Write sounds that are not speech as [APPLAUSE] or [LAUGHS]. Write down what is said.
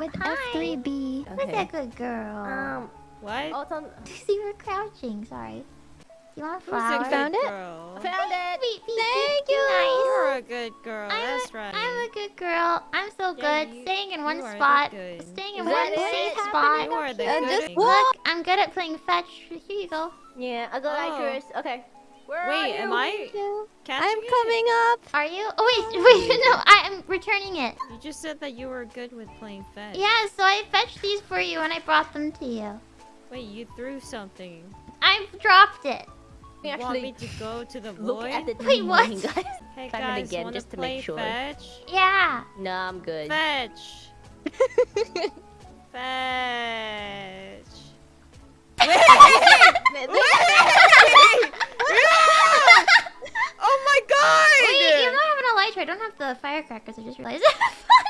with Hi. F3B. Who's Okay. that good girl? Um. What? Oh, it's on. [LAUGHS] you were crouching. Sorry. You want a Who's a flower? good found it? girl? Found it. Sweet pea, Thank be you. Nice. You're a good girl. I'm That's a, right. I'm a good girl. I'm so Yeah, good. you- staying in one you are the spot. Staying in Is one safe it? spot. You are the And good. just Look, I'm good at playing fetch. Here you go. Yeah, I got Oh. Icarus. Okay. Where are Wait, you? am I Thank catching I'm it? coming up. Are you? Oh wait, [LAUGHS] wait, no, I am returning it. You just said that you were good with playing fetch. Yeah, so I fetched these for you and I brought them to you. Wait, you threw something. I dropped it. You want me to go to the look void? at the Wait, what? guys. Hey Find it guys, again, wanna just to play make sure. fetch? Yeah. No, I'm good. Fetch. fetch. [LAUGHS] tray. I don't have the firecrackers. I just realized. [LAUGHS]